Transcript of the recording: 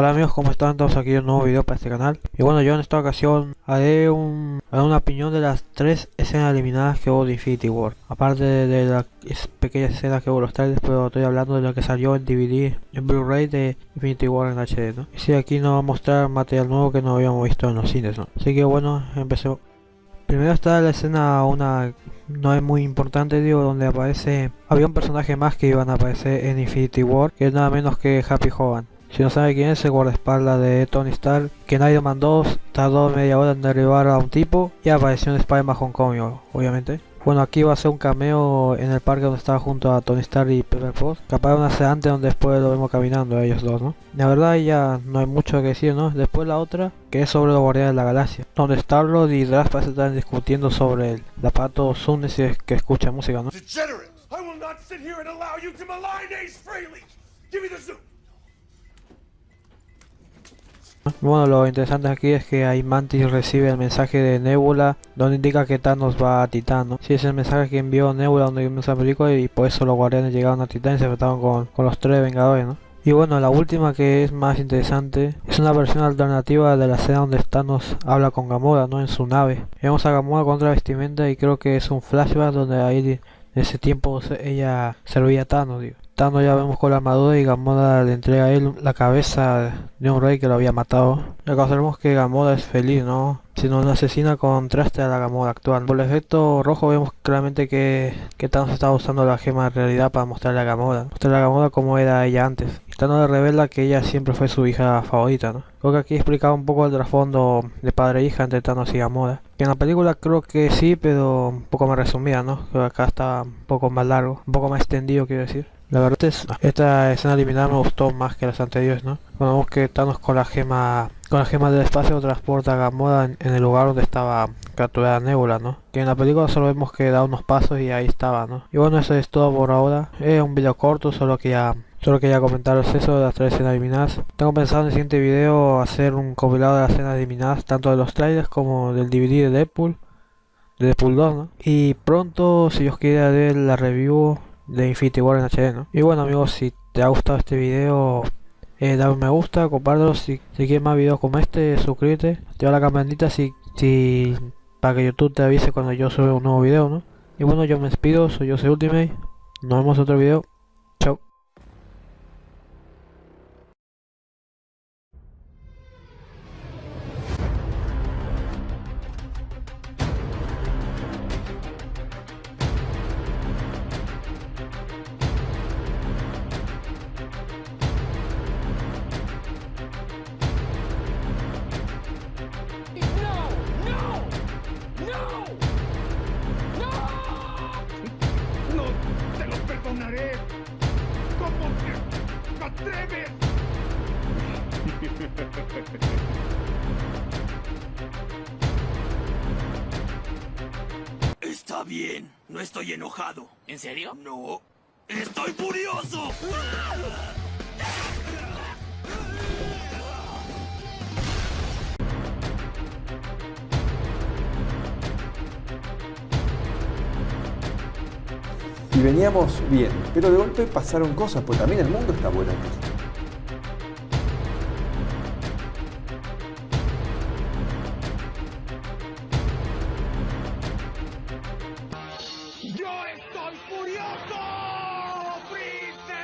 Hola amigos, ¿cómo están? Todos aquí un nuevo video para este canal Y bueno, yo en esta ocasión haré un, una opinión de las tres escenas eliminadas que hubo de Infinity War Aparte de, las pequeñas escenas que hubo los trailers, pero estoy hablando de lo que salió en DVD, en Blu-ray de Infinity War en HD, ¿no? Y si aquí nos va a mostrar material nuevo que no habíamos visto en los cines, ¿no? Así que bueno, empecemos Primero está la escena, una no es muy importante, digo, donde aparece... Había un personaje más que iban a aparecer en Infinity War, que es nada menos que Happy Hogan. Si no sabe quién es, el guardaespaldas de Tony Stark, que nadie mandó, tardó media hora en derribar a un tipo y apareció en Spider-Man Homecoming, obviamente. Bueno, aquí va a ser un cameo en el parque donde estaba junto a Tony Stark y Pepper Potts. Aparecen hace antes donde después lo vemos caminando ellos dos, ¿no? La verdad ya no hay mucho que decir, ¿no? Después la otra, que es sobre los guardianes de la galaxia. Donde Star-Lord y Drax estar discutiendo sobre el, aparato Zoom que escucha música, ¿no? Bueno, lo interesante aquí es que hay Mantis recibe el mensaje de Nebula donde indica que Thanos va a Titán, ¿no? Sí, es el mensaje que envió Nebula donde inició la película y por eso los guardianes llegaron a Titán y se enfrentaron con, con los tres Vengadores, ¿no? Y bueno, la última que es más interesante es una versión alternativa de la escena donde Thanos habla con Gamora, ¿no? En su nave. Vemos a Gamora con otra vestimenta y creo que es un flashback donde ahí en ese tiempo ella servía a Thanos, ya vemos con la armadura y Gamora le entrega a él la cabeza de un rey que lo había matado. Recordemos que Gamora es feliz, ¿no? Si no asesina contraste a la Gamora actual. Por el efecto rojo vemos claramente que, que Thanos estaba usando la gema de realidad para mostrarle a Gamora. Mostrarle a Gamora como era ella antes. Thanos le revela que ella siempre fue su hija favorita, ¿no? Creo que aquí explicaba un poco el trasfondo de padre e hija entre Thanos y Gamora. Que en la película creo que sí, pero un poco más resumida, ¿no? Creo que acá está un poco más largo, un poco más extendido quiero decir. La verdad es esta escena eliminada me gustó más que las anteriores, ¿no? Cuando vemos que Thanos con la gema con la gema del espacio transporta a Gamora en, el lugar donde estaba capturada Nebula, ¿no? Que en la película solo vemos que da unos pasos y ahí estaba, ¿no? Y bueno, eso es todo por ahora. Es un video corto, solo que ya Solo quería comentaros eso de las tres escenas eliminadas. Tengo pensado en el siguiente video hacer un compilado de las escenas eliminadas, tanto de los trailers como del DVD de Deadpool, de Deadpool 2, ¿no? Y pronto, si os quiere ver la review de Infinity War en HD, ¿no? Y bueno amigos, si te ha gustado este video, eh, dale un me gusta, compártelo, si, si quieres más videos como este, suscríbete, activa la campanita si, si, para que YouTube te avise cuando yo suba un nuevo video, ¿no? Y bueno, yo me despido, soy soy Ultimate, nos vemos en otro video. Está bien, no estoy enojado. ¿En serio? No. ¡Estoy furioso! y veníamos bien. Pero de golpe pasaron cosas, pues también el mundo está volando. ¡Yo estoy furioso, Prince!